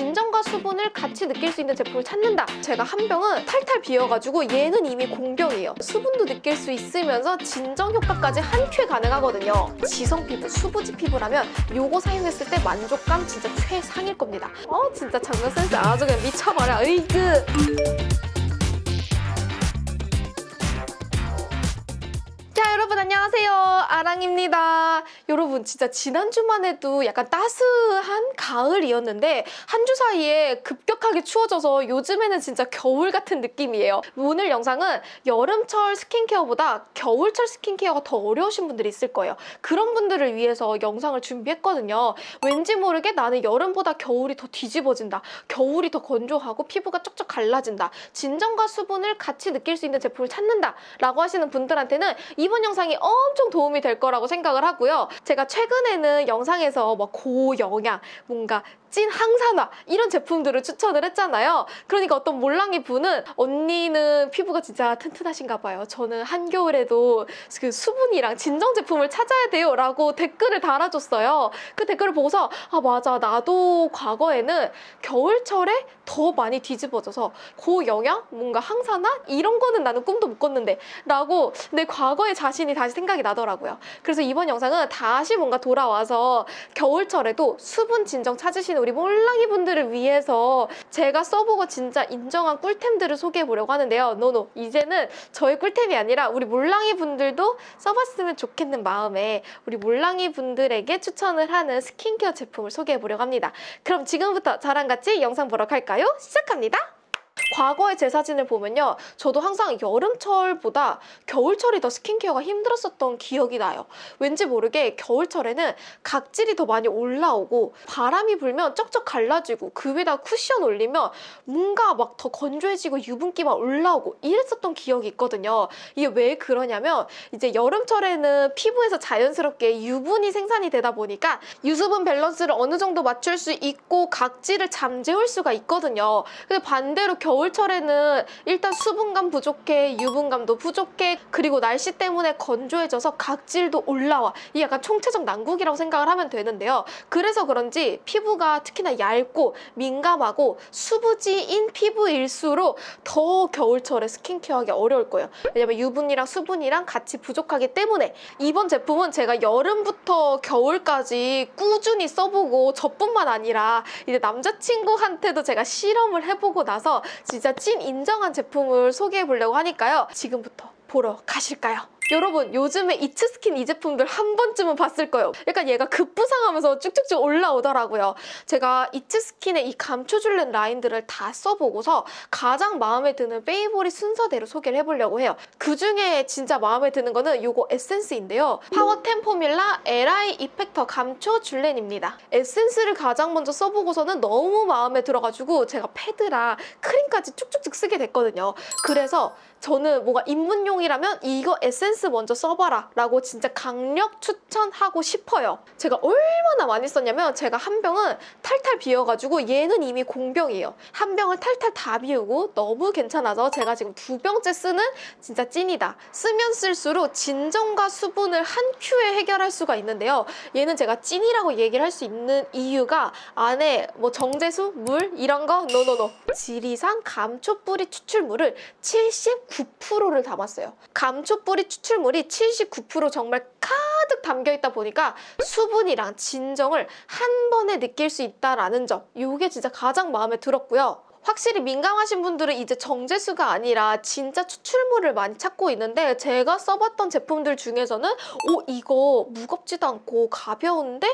진정과 수분을 같이 느낄 수 있는 제품을 찾는다. 제가 한 병은 탈탈 비어가지고 얘는 이미 공병이에요. 수분도 느낄 수 있으면서 진정 효과까지 한 큐에 가능하거든요. 지성 피부, 수부지 피부라면 요거 사용했을 때 만족감 진짜 최상일 겁니다. 어 진짜 장면 센스 아주 그냥 미쳐버려. 으이그. 여러분 안녕하세요. 아랑입니다. 여러분 진짜 지난주만 해도 약간 따스한 가을이었는데 한 주 사이에 급격하게 추워져서 요즘에는 진짜 겨울 같은 느낌이에요. 오늘 영상은 여름철 스킨케어보다 겨울철 스킨케어가 더 어려우신 분들이 있을 거예요. 그런 분들을 위해서 영상을 준비했거든요. 왠지 모르게 나는 여름보다 겨울이 더 뒤집어진다. 겨울이 더 건조하고 피부가 쪽쪽 갈라진다. 진정과 수분을 같이 느낄 수 있는 제품을 찾는다. 라고 하시는 분들한테는 이번 영상 이 엄청 도움이 될 거라고 생각을 하고요. 제가 최근에는 영상에서 막 고영양, 뭔가 찐 항산화 이런 제품들을 추천을 했잖아요. 그러니까 어떤 몰랑이 분은 언니는 피부가 진짜 튼튼하신가 봐요. 저는 한겨울에도 그 수분이랑 진정 제품을 찾아야 돼요 라고 댓글을 달아줬어요. 그 댓글을 보고서 아 맞아 나도 과거에는 겨울철에 더 많이 뒤집어져서 고영양, 뭔가 항산화 이런 거는 나는 꿈도 못 꿨는데 라고 내 과거의 자신이 다시 생각이 나더라고요. 그래서 이번 영상은 다시 뭔가 돌아와서 겨울철에도 수분 진정 찾으시는 우리 몰랑이 분들을 위해서 제가 써보고 진짜 인정한 꿀템들을 소개해 보려고 하는데요. 노노 이제는 저의 꿀템이 아니라 우리 몰랑이 분들도 써봤으면 좋겠는 마음에 우리 몰랑이 분들에게 추천을 하는 스킨케어 제품을 소개해 보려고 합니다. 그럼 지금부터 저랑 같이 영상 보러 갈까요? 시작합니다. 과거의 제 사진을 보면요. 저도 항상 여름철보다 겨울철이 더 스킨케어가 힘들었었던 기억이 나요. 왠지 모르게 겨울철에는 각질이 더 많이 올라오고 바람이 불면 쩍쩍 갈라지고 그 위에다 쿠션 올리면 뭔가 막 더 건조해지고 유분기만 올라오고 이랬었던 기억이 있거든요. 이게 왜 그러냐면 이제 여름철에는 피부에서 자연스럽게 유분이 생산이 되다 보니까 유수분 밸런스를 어느 정도 맞출 수 있고 각질을 잠재울 수가 있거든요. 근데 반대로 철에는 일단 수분감 부족해, 유분감도 부족해, 그리고 날씨 때문에 건조해져서 각질도 올라와. 이 약간 총체적 난국이라고 생각을 하면 되는데요. 그래서 그런지 피부가 특히나 얇고 민감하고 수부지인 피부일수록 더 겨울철에 스킨케어하기 어려울 거예요. 왜냐면 유분이랑 수분이랑 같이 부족하기 때문에 이번 제품은 제가 여름부터 겨울까지 꾸준히 써보고 저뿐만 아니라 이제 남자친구한테도 제가 실험을 해보고 나서 진짜 찐 인정한 제품을 소개해 보려고 하니까요. 지금부터 보러 가실까요? 여러분 요즘에 It's Skin 이 제품들 한 번쯤은 봤을 거예요. 약간 얘가 급부상하면서 쭉쭉쭉 올라오더라고요. 제가 It's Skin의 이 감초줄렌 라인들을 다 써보고서 가장 마음에 드는 favorite 순서대로 소개를 해보려고 해요. 그중에 진짜 마음에 드는 거는 이거 에센스인데요. Power 10 Formula LI Effector 감초 줄렌입니다. 에센스를 가장 먼저 써보고서는 너무 마음에 들어가지고 제가 패드랑 크림까지 쭉쭉쭉 쓰게 됐거든요. 그래서 저는 뭔가 입문용이라면 이거 에센스 먼저 써봐라 라고 진짜 강력 추천하고 싶어요. 제가 얼마나 많이 썼냐면 제가 한 병은 탈탈 비어가지고 얘는 이미 공병이에요. 한 병을 탈탈 다 비우고 너무 괜찮아서 제가 지금 두 병째 쓰는 진짜 찐이다. 쓰면 쓸수록 진정과 수분을 한 큐에 해결할 수가 있는데요. 얘는 제가 찐이라고 얘기를 할 수 있는 이유가 안에 뭐 정제수, 물 이런 거 no no no 지리산 감초 뿌리 추출물을 79%를 담았어요. 감초 뿌리 추출 물이 79% 정말 가득 담겨 있다 보니까 수분이랑 진정을 한 번에 느낄 수 있다라는 점 이게 진짜 가장 마음에 들었고요. 확실히 민감하신 분들은 이제 정제수가 아니라 진짜 추출물을 많이 찾고 있는데 제가 써봤던 제품들 중에서는 오 이거 무겁지도 않고 가벼운데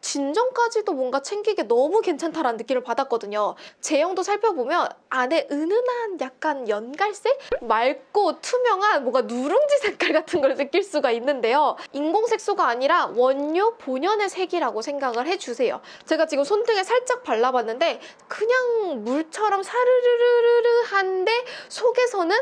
진정까지도 뭔가 챙기기 너무 괜찮다라는 느낌을 받았거든요. 제형도 살펴보면 안에 은은한 약간 연갈색? 맑고 투명한 뭔가 누룽지 색깔 같은 걸 느낄 수가 있는데요. 인공색소가 아니라 원료 본연의 색이라고 생각을 해주세요. 제가 지금 손등에 살짝 발라봤는데 그냥 물처럼 사르르르르한데 속에서는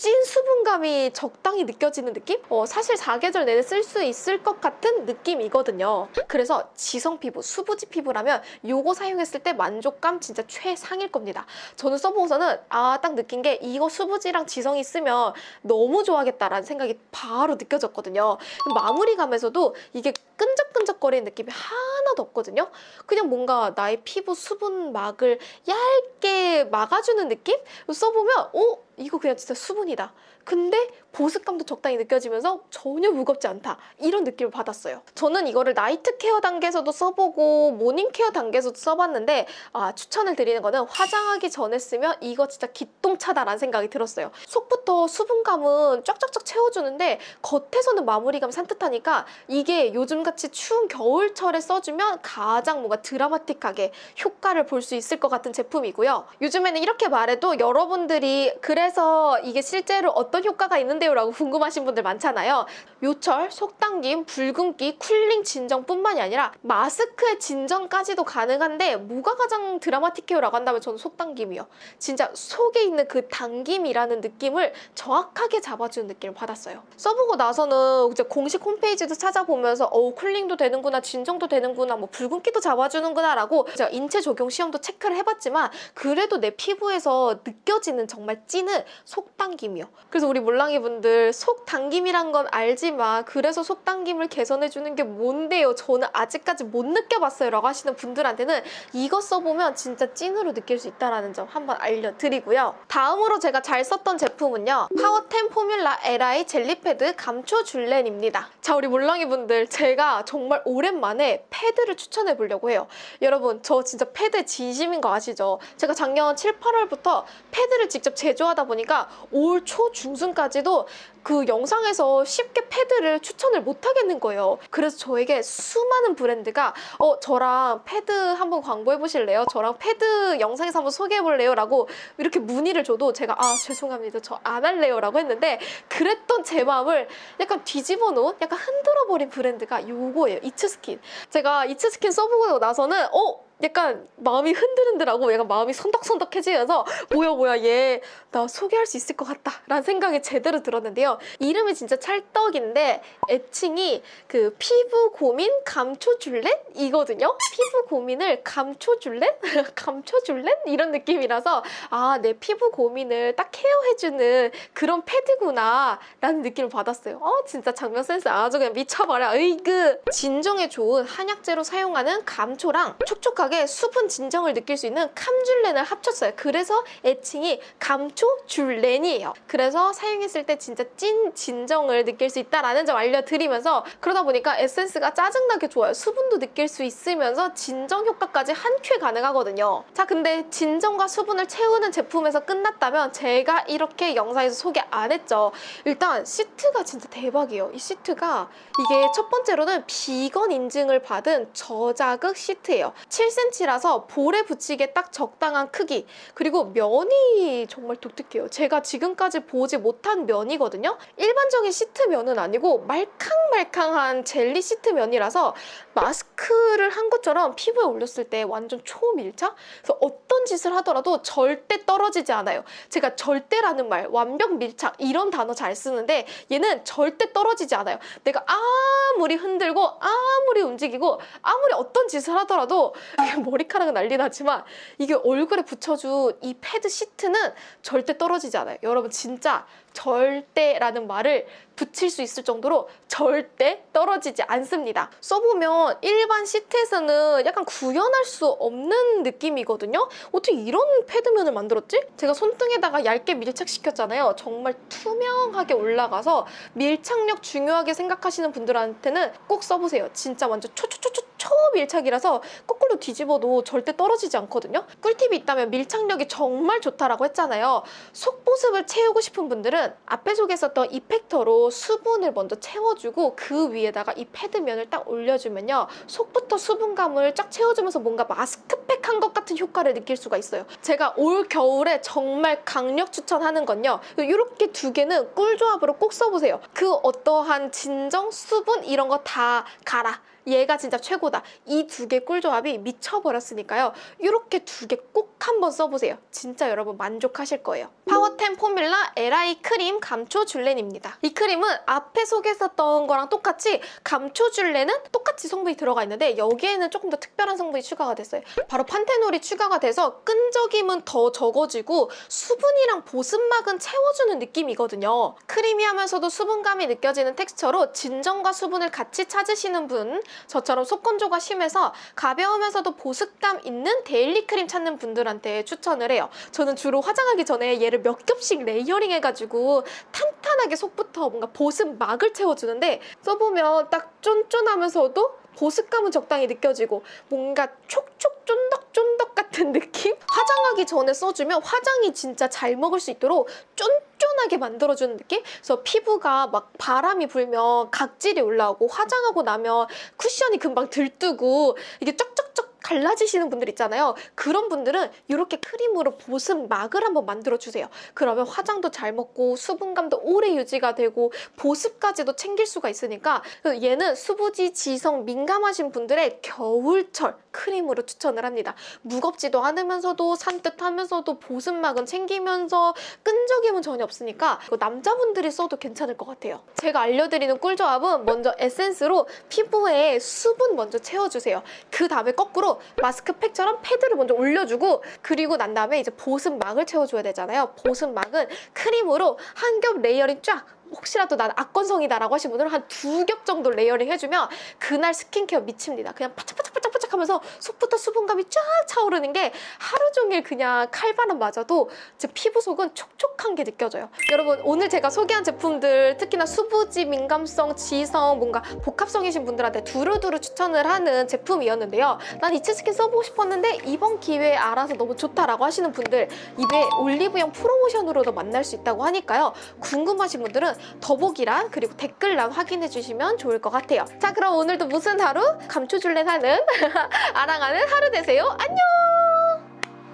찐 수분감이 적당히 느껴지는 느낌? 어, 사실 사계절 내내 쓸 수 있을 것 같은 느낌이거든요. 그래서 지성 피부, 수부지 피부라면 이거 사용했을 때 만족감 진짜 최상일 겁니다. 저는 써보고서는 아 딱 느낀 게 이거 수부지랑 지성이 쓰면 너무 좋아하겠다라는 생각이 바로 느껴졌거든요. 마무리감에서도 이게 끈적끈적거리는 느낌이 하나도 없거든요. 그냥 뭔가 나의 피부 수분막을 얇게 막아주는 느낌? 써보면 어? 이거 그냥 진짜 수분이다. 근데 보습감도 적당히 느껴지면서 전혀 무겁지 않다. 이런 느낌을 받았어요. 저는 이거를 night care 단계에서도 써보고 morning care 단계에서도 써봤는데 아, 추천을 드리는 거는 화장하기 전에 쓰면 이거 진짜 기똥차다라는 생각이 들었어요. 속부터 수분감은 쫙쫙쫙 채워주는데 겉에서는 마무리감 산뜻하니까 이게 요즘같이 추운 겨울철에 써주면 가장 뭔가 드라마틱하게 효과를 볼 수 있을 것 같은 제품이고요. 요즘에는 이렇게 말해도 여러분들이 그래서 이게 실제로 어떤 효과가 있는 데요? 라고 궁금하신 분들 많잖아요. 요철, 속당김, 붉은기, 쿨링 진정뿐만이 아니라 마스크의 진정까지도 가능한데 뭐가 가장 드라마틱해요 라고 한다면 저는 속당김이요. 진짜 속에 있는 그 당김이라는 느낌을 정확하게 잡아주는 느낌을 받았어요. 써보고 나서는 이제 공식 홈페이지도 찾아보면서 어 쿨링도 되는구나, 진정도 되는구나, 뭐 붉은기도 잡아주는구나 라고 제가 인체 적용 시험도 체크를 해봤지만 그래도 내 피부에서 느껴지는 정말 찐은 속당김이요. 그래서 우리 몰랑이 분들 속당김이란 건 알지만 그래서 속당김을 개선해주는 게 뭔데요? 저는 아직까지 못 느껴봤어요 라고 하시는 분들한테는 이거 써보면 진짜 찐으로 느낄 수 있다는 점 한번 알려드리고요. 다음으로 제가 잘 썼던 제품은요. Power 10 Formula LI Jelly Pad 감초 줄렌입니다. 자 우리 몰랑이 분들 제가 정말 오랜만에 패드를 추천해 보려고 해요. 여러분 저 진짜 패드 진심인 거 아시죠? 제가 작년 7, 8월부터 패드를 직접 제조하다 보니까 올 초 중순까지도 그 영상에서 쉽게 패드를 추천을 못 하겠는 거예요. 그래서 저에게 수많은 브랜드가 어 저랑 패드 한번 광고해 보실래요? 저랑 패드 영상에서 한번 소개해 볼래요? 라고 이렇게 문의를 줘도 제가 아 죄송합니다. 저 안 할래요. 라고 했는데 그랬던 제 마음을 약간 뒤집어 놓은 약간 흔들어 버린 브랜드가 요거예요. 이츠스킨. 제가 이츠스킨 써보고 나서는 어 약간 마음이 흔들흔들하고 약간 마음이 손덕손덕해지면서 뭐야 뭐야 얘 나 소개할 수 있을 것 같다 라는 생각이 제대로 들었는데요 이름이 진짜 찰떡인데 애칭이 그 피부 고민 감초 줄렛? 이거든요 피부 고민을 감초 줄렛? 감초 줄렛? 이런 느낌이라서 아 내 피부 고민을 딱 케어해주는 그런 패드구나 라는 느낌을 받았어요 어 진짜 장면 센스 아주 그냥 미쳐버려 으이그 진정에 좋은 한약재로 사용하는 감초랑 촉촉하게 수분 진정을 느낄 수 있는 감줄렌을 합쳤어요. 그래서 애칭이 감초줄렌이에요. 그래서 사용했을 때 진짜 찐 진정을 느낄 수 있다라는 점 알려드리면서 그러다 보니까 에센스가 짜증나게 좋아요. 수분도 느낄 수 있으면서 진정 효과까지 한 큐에 가능하거든요. 자 근데 진정과 수분을 채우는 제품에서 끝났다면 제가 이렇게 영상에서 소개 안 했죠. 일단 시트가 진짜 대박이에요. 이 시트가 이게 첫 번째로는 비건 인증을 받은 저자극 시트예요 7cm라서 볼에 붙이기에 딱 적당한 크기. 그리고 면이 정말 독특해요. 제가 지금까지 보지 못한 면이거든요. 일반적인 시트 면은 아니고 말캉말캉한 젤리 시트 면이라서 마스크를 한 것처럼 피부에 올렸을 때 완전 초밀착? 그래서 어떤 짓을 하더라도 절대 떨어지지 않아요. 제가 절대라는 말 완벽 밀착 이런 단어 잘 쓰는데 얘는 절대 떨어지지 않아요. 내가 아무리 흔들고 아무리 움직이고 아무리 어떤 짓을 하더라도 이게 머리카락은 난리 나지만 이게 얼굴에 붙여준 이 패드 시트는 절대 떨어지지 않아요. 여러분 진짜 절대라는 말을 붙일 수 있을 정도로 절대 떨어지지 않습니다. 써보면 일반 시트에서는 약간 구현할 수 없는 느낌이거든요. 어떻게 이런 패드면을 만들었지? 제가 손등에다가 얇게 밀착시켰잖아요. 정말 투명하게 올라가서 밀착력 중요하게 생각하시는 분들한테는 꼭 써보세요. 진짜 완전 초초초초 초밀착이라서 거꾸로 뒤집어도 절대 떨어지지 않거든요. 꿀팁이 있다면 밀착력이 정말 좋다라고 했잖아요. 속보습을 채우고 싶은 분들은 앞에 소개했었던 이펙터로 수분을 먼저 채워주고 그 위에다가 이 패드면을 딱 올려주면요. 속부터 수분감을 쫙 채워주면서 뭔가 마스크팩 한 것 같은 효과를 느낄 수가 있어요. 제가 올 겨울에 정말 강력 추천하는 건요. 이렇게 두 개는 꿀조합으로 꼭 써보세요. 그 어떠한 진정, 수분 이런 거다 가라. 얘가 진짜 최고다. 이 두 개 꿀조합이 미쳐버렸으니까요. 이렇게 두 개 꼭 한번 써보세요. 진짜 여러분 만족하실 거예요. Power 10 Formula LI Cream 감초 줄렌입니다. 이 크림은 앞에 소개했었던 거랑 똑같이 감초 줄렌은 똑같이 성분이 들어가 있는데 여기에는 조금 더 특별한 성분이 추가가 됐어요. 바로 panthenol이 추가가 돼서 끈적임은 더 적어지고 수분이랑 보습막은 채워주는 느낌이거든요. creamy하면서도 수분감이 느껴지는 텍스처로 진정과 수분을 같이 찾으시는 분, 저처럼 속건조가 심해서 가벼우면서도 보습감 있는 daily 크림 찾는 분들 한테 추천을 해요. 저는 주로 화장하기 전에 얘를 몇 겹씩 layering 해가지고 탄탄하게 속부터 뭔가 보습 막을 채워주는데 써보면 딱 쫀쫀하면서도 보습감은 적당히 느껴지고 뭔가 촉촉 쫀득쫀득 같은 느낌? 화장하기 전에 써주면 화장이 진짜 잘 먹을 수 있도록 쫀쫀하게 만들어주는 느낌? 그래서 피부가 막 바람이 불면 각질이 올라오고 화장하고 나면 쿠션이 금방 들뜨고 이게 쩍쩍쩍 갈라지시는 분들 있잖아요. 그런 분들은 이렇게 크림으로 보습막을 한번 만들어주세요. 그러면 화장도 잘 먹고 수분감도 오래 유지가 되고 보습까지도 챙길 수가 있으니까 얘는 수부지, 지성, 민감하신 분들의 겨울철 크림으로 추천을 합니다. 무겁지도 않으면서도 산뜻하면서도 보습막은 챙기면서 끈적임은 전혀 없으니까 이거 남자분들이 써도 괜찮을 것 같아요. 제가 알려드리는 꿀조합은 먼저 에센스로 피부에 수분 먼저 채워주세요. 그 다음에 거꾸로 마스크팩처럼 패드를 먼저 올려주고 그리고 난 다음에 이제 보습막을 채워줘야 되잖아요. 보습막은 크림으로 한 겹 layering 쫙 혹시라도 난 악건성이다라고 하신 분들은 한 두 겹 정도 layering 해주면 그날 스킨케어 미칩니다. 그냥 바짝바짝바짝바짝 하면서 속부터 수분감이 쫙 차오르는 게 하루 종일 그냥 칼바람 맞아도 제 피부 속은 촉촉한 게 느껴져요. 여러분 오늘 제가 소개한 제품들 특히나 수부지, 민감성, 지성, 뭔가 복합성이신 분들한테 두루두루 추천을 하는 제품이었는데요. 난 It's Skin 써보고 싶었는데 이번 기회에 알아서 너무 좋다라고 하시는 분들 입에 올리브영 프로모션으로도 만날 수 있다고 하니까요. 궁금하신 분들은 더보기란 그리고 댓글란 확인해 주시면 좋을 것 같아요. 자 그럼 오늘도 무슨 하루? 감초줄렌 하는 아랑하는 하루 되세요. 안녕!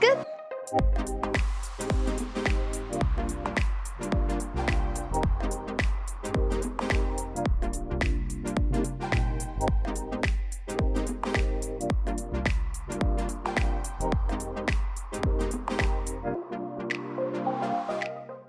끝!